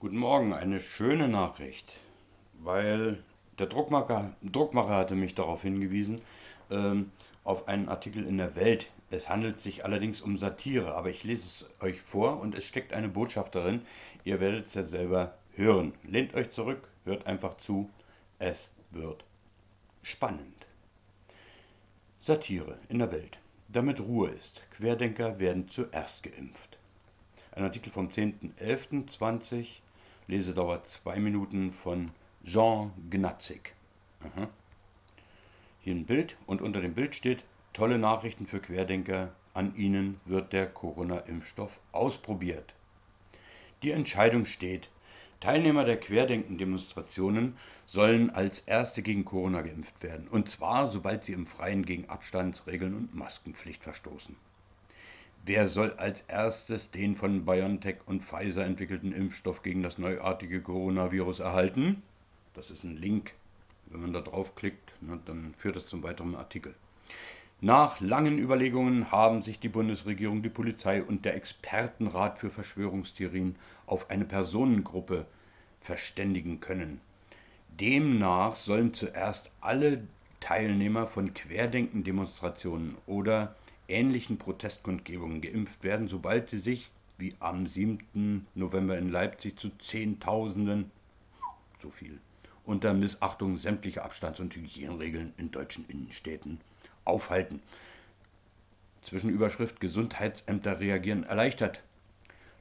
Guten Morgen, eine schöne Nachricht, weil der Druckmacher, Druckmacher hatte mich darauf hingewiesen, ähm, auf einen Artikel in der Welt. Es handelt sich allerdings um Satire, aber ich lese es euch vor und es steckt eine Botschaft darin. Ihr werdet es ja selber hören. Lehnt euch zurück, hört einfach zu. Es wird spannend. Satire in der Welt. Damit Ruhe ist. Querdenker werden zuerst geimpft. Ein Artikel vom 10.11.20 Lesedauer 2 Minuten von Jean Gnatzig. Aha. Hier ein Bild und unter dem Bild steht, tolle Nachrichten für Querdenker, an ihnen wird der Corona-Impfstoff ausprobiert. Die Entscheidung steht, Teilnehmer der Querdenken-Demonstrationen sollen als Erste gegen Corona geimpft werden, und zwar sobald sie im Freien gegen Abstandsregeln und Maskenpflicht verstoßen. Wer soll als erstes den von BioNTech und Pfizer entwickelten Impfstoff gegen das neuartige Coronavirus erhalten? Das ist ein Link. Wenn man da draufklickt, ne, dann führt das zum weiteren Artikel. Nach langen Überlegungen haben sich die Bundesregierung, die Polizei und der Expertenrat für Verschwörungstheorien auf eine Personengruppe verständigen können. Demnach sollen zuerst alle Teilnehmer von Querdenken-Demonstrationen oder ähnlichen Protestkundgebungen geimpft werden, sobald sie sich, wie am 7. November in Leipzig, zu Zehntausenden, so viel, unter Missachtung sämtlicher Abstands- und Hygieneregeln in deutschen Innenstädten aufhalten. Zwischenüberschrift Gesundheitsämter reagieren erleichtert.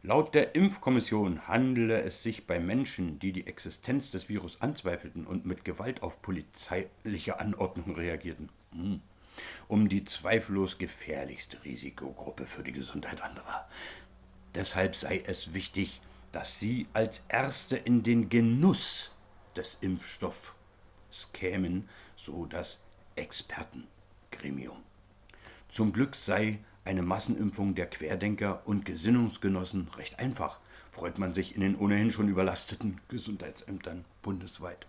Laut der Impfkommission handele es sich bei Menschen, die die Existenz des Virus anzweifelten und mit Gewalt auf polizeiliche Anordnungen reagierten. Hm um die zweifellos gefährlichste Risikogruppe für die Gesundheit anderer. Deshalb sei es wichtig, dass sie als Erste in den Genuss des Impfstoffs kämen, so das Expertengremium. Zum Glück sei eine Massenimpfung der Querdenker und Gesinnungsgenossen recht einfach, freut man sich in den ohnehin schon überlasteten Gesundheitsämtern bundesweit.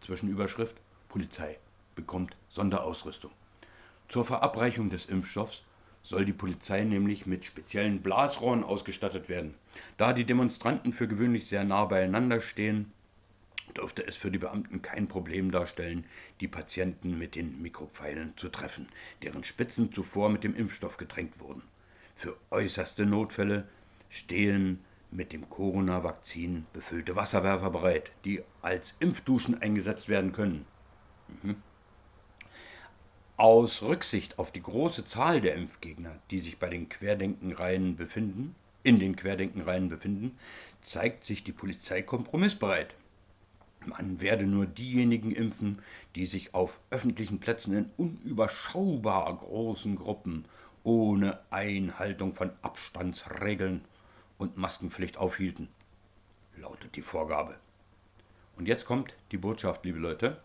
Zwischenüberschrift Polizei bekommt Sonderausrüstung. Zur Verabreichung des Impfstoffs soll die Polizei nämlich mit speziellen Blasrohren ausgestattet werden. Da die Demonstranten für gewöhnlich sehr nah beieinander stehen, dürfte es für die Beamten kein Problem darstellen, die Patienten mit den Mikropfeilen zu treffen, deren Spitzen zuvor mit dem Impfstoff getränkt wurden. Für äußerste Notfälle stehen mit dem Corona-Vakzin befüllte Wasserwerfer bereit, die als Impfduschen eingesetzt werden können. Mhm. Aus Rücksicht auf die große Zahl der Impfgegner, die sich bei den Querdenkenreihen befinden, in den Querdenkenreihen befinden, zeigt sich die Polizei kompromissbereit. Man werde nur diejenigen impfen, die sich auf öffentlichen Plätzen in unüberschaubar großen Gruppen ohne Einhaltung von Abstandsregeln und Maskenpflicht aufhielten, lautet die Vorgabe. Und jetzt kommt die Botschaft, liebe Leute.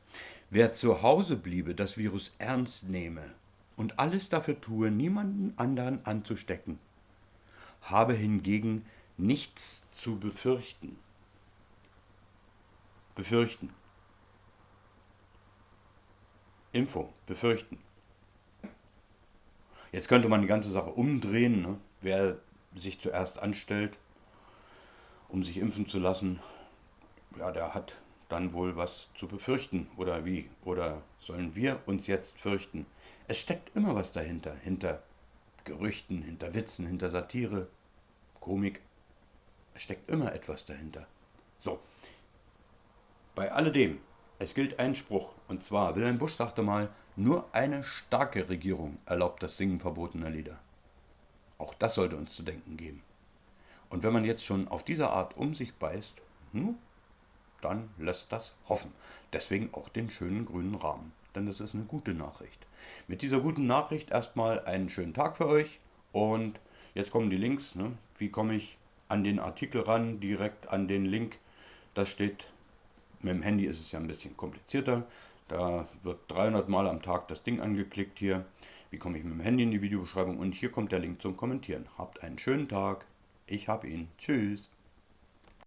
Wer zu Hause bliebe, das Virus ernst nehme und alles dafür tue, niemanden anderen anzustecken, habe hingegen nichts zu befürchten. Befürchten. Impfung, befürchten. Jetzt könnte man die ganze Sache umdrehen. Ne? Wer sich zuerst anstellt, um sich impfen zu lassen, ja, der hat dann wohl was zu befürchten oder wie? Oder sollen wir uns jetzt fürchten? Es steckt immer was dahinter, hinter Gerüchten, hinter Witzen, hinter Satire, Komik. Es steckt immer etwas dahinter. So, bei alledem, es gilt ein Spruch, und zwar, Wilhelm Busch sagte mal, nur eine starke Regierung erlaubt das Singen verbotener Lieder. Auch das sollte uns zu denken geben. Und wenn man jetzt schon auf diese Art um sich beißt, hm, dann lässt das hoffen. Deswegen auch den schönen grünen Rahmen, denn das ist eine gute Nachricht. Mit dieser guten Nachricht erstmal einen schönen Tag für euch und jetzt kommen die Links. Ne? Wie komme ich an den Artikel ran, direkt an den Link? Das steht, mit dem Handy ist es ja ein bisschen komplizierter. Da wird 300 Mal am Tag das Ding angeklickt hier. Wie komme ich mit dem Handy in die Videobeschreibung? Und hier kommt der Link zum Kommentieren. Habt einen schönen Tag. Ich hab ihn. Tschüss.